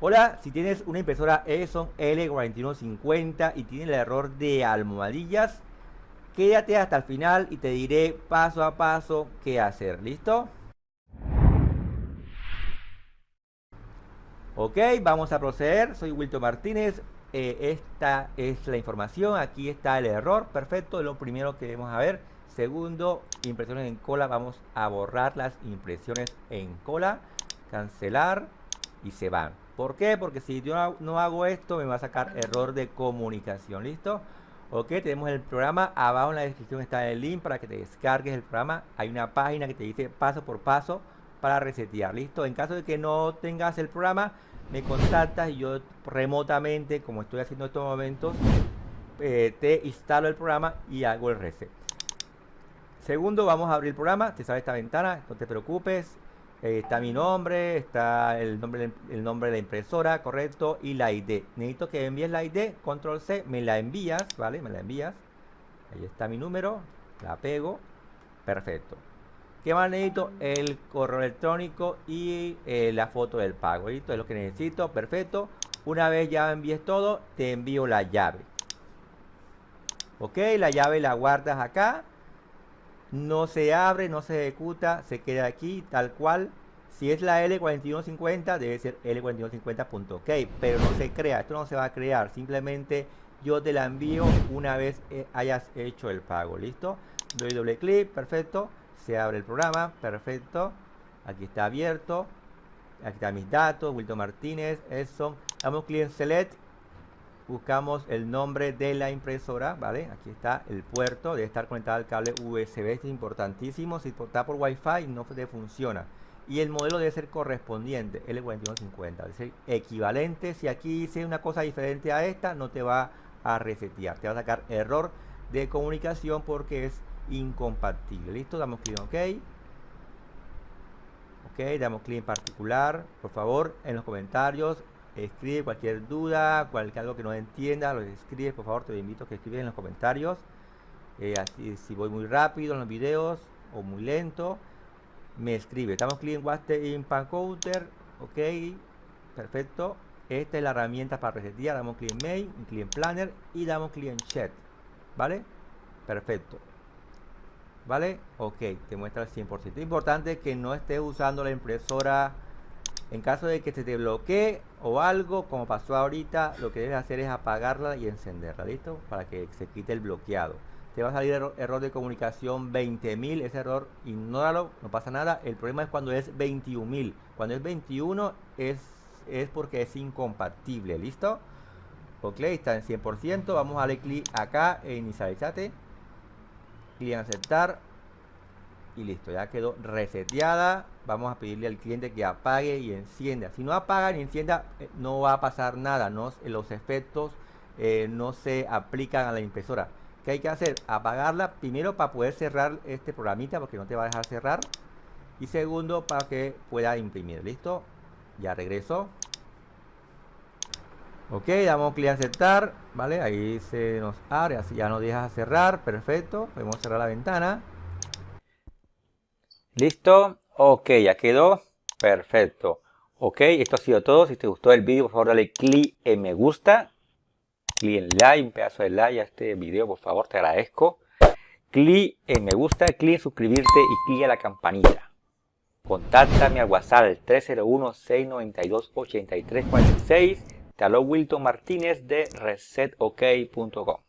Hola, si tienes una impresora Epson L4150 y tiene el error de almohadillas, quédate hasta el final y te diré paso a paso qué hacer. ¿Listo? Ok, vamos a proceder. Soy Wilton Martínez. Eh, esta es la información. Aquí está el error. Perfecto. Lo primero que debemos ver. Segundo, impresiones en cola. Vamos a borrar las impresiones en cola. Cancelar. Y se van. ¿Por qué? Porque si yo no hago esto, me va a sacar error de comunicación. ¿Listo? Ok, tenemos el programa. Abajo en la descripción está el link para que te descargues el programa. Hay una página que te dice paso por paso para resetear. ¿Listo? En caso de que no tengas el programa, me contactas y yo remotamente, como estoy haciendo en estos momentos, eh, te instalo el programa y hago el reset. Segundo, vamos a abrir el programa. Te sale esta ventana, no te preocupes. Eh, está mi nombre, está el nombre, el nombre de la impresora, correcto, y la ID. Necesito que envíes la ID, control C, me la envías, ¿vale? Me la envías. Ahí está mi número, la pego, perfecto. ¿Qué más necesito? El correo electrónico y eh, la foto del pago. Esto es lo que necesito. Perfecto. Una vez ya envíes todo, te envío la llave. Ok, la llave la guardas acá. No se abre, no se ejecuta, se queda aquí tal cual. Si es la L4150, debe ser L4150.ok, pero no se crea, esto no se va a crear, simplemente yo te la envío una vez eh, hayas hecho el pago, ¿listo? Doy doble clic, perfecto se abre el programa, perfecto. Aquí está abierto. Aquí están mis datos, Wilton Martínez, Edson. Damos clic en Select. Buscamos el nombre de la impresora, ¿vale? Aquí está el puerto, debe estar conectado al cable USB, es importantísimo. Si está por Wi-Fi no funciona. Y el modelo debe ser correspondiente, L4150, debe ser equivalente. Si aquí hice una cosa diferente a esta, no te va a resetear, te va a sacar error de comunicación porque es incompatible. ¿Listo? Damos clic en OK. Ok, damos clic en particular. Por favor, en los comentarios, escribe cualquier duda, cualquier algo que no entienda, lo escribe, por favor, te invito a que escribas en los comentarios. Eh, así, si voy muy rápido en los videos o muy lento, me escribe. Damos clic en in Counter. Ok, perfecto. Esta es la herramienta para resetear. Damos clic en Mail, clic en Planner y damos clic en Chat. ¿Vale? Perfecto. ¿Vale? Ok, te muestra el 100%. Importante que no estés usando la impresora en caso de que se te bloquee o algo, como pasó ahorita, lo que debes hacer es apagarla y encenderla, ¿listo? Para que se quite el bloqueado. Te va a salir error, de comunicación 20.000, ese error ignóralo, no pasa nada. El problema es cuando es 21.000. Cuando es 21 es, es porque es incompatible, ¿listo? Ok, está en 100%. Vamos a darle clic acá en inicializate clic en aceptar y listo, ya quedó reseteada. Vamos a pedirle al cliente que apague y encienda. Si no apaga ni encienda, eh, no va a pasar nada. No, los efectos eh, no se aplican a la impresora. ¿Qué hay que hacer? Apagarla primero para poder cerrar este programita porque no te va a dejar cerrar. Y segundo para que pueda imprimir. ¿Listo? Ya regreso. Ok, damos clic a aceptar, ¿vale? Ahí se nos abre, así ya nos deja cerrar, perfecto. Podemos cerrar la ventana. Listo, ok, ya quedó, perfecto. Ok, esto ha sido todo. Si te gustó el vídeo, por favor dale clic en me gusta. Clic en like, un pedazo de like a este video, por favor, te agradezco. Clic en me gusta, clic en suscribirte y clic en la campanita. Contáctame al WhatsApp 301-692-8346 te Wilton Martínez de resetok.com.